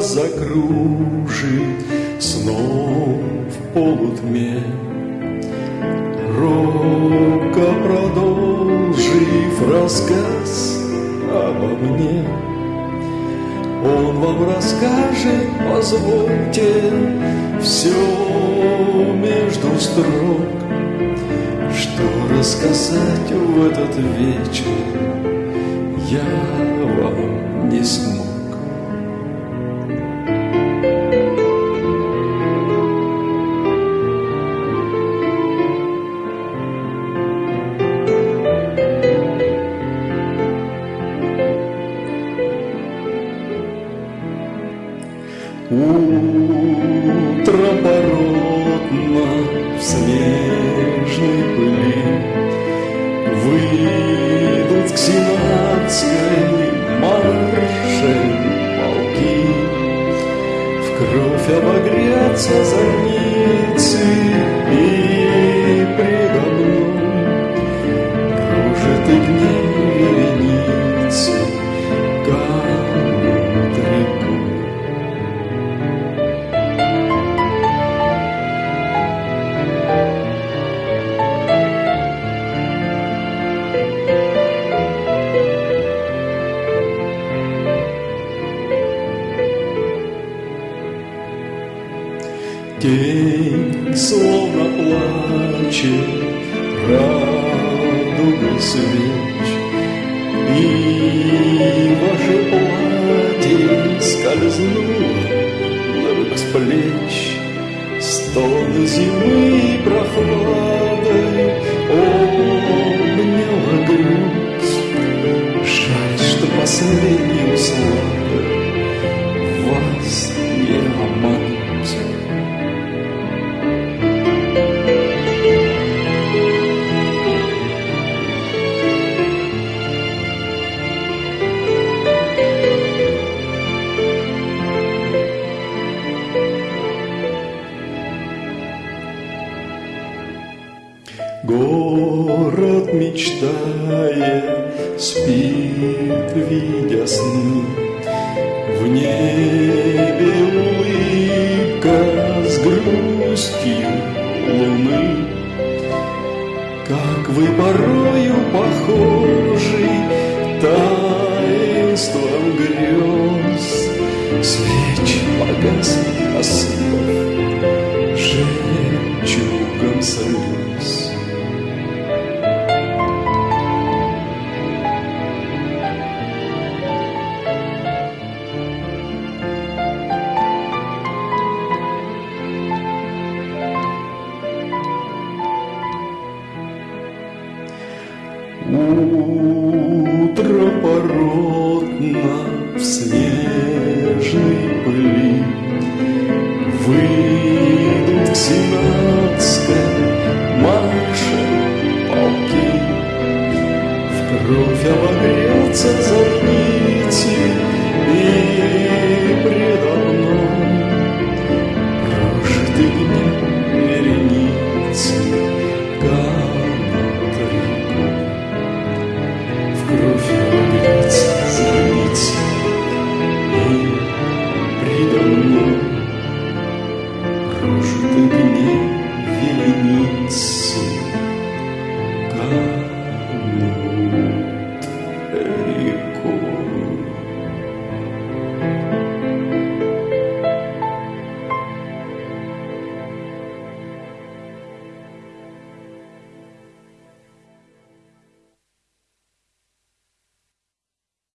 закружит снов в полутьме. Робко продолжив рассказ обо мне, Он вам расскажет, позвольте, все между строк, Что рассказать в этот вечер я вам не смог. Утро породно в снежной пыли Выйдут к сенатской марше полки. В кровь обогрятся зорницы И предо мной Кружит и гнев День словно плачет радугой свеч, И ваше платье скользнуло вдруг с плеч, Стон зимы прохладой Город, мечтая, спит, видя сны. В небе улыбка с грустью луны. Как вы порою похожи таинством грез, Свечи погасли, осыпав бесповоротно в свежей пыли выйдут к синам.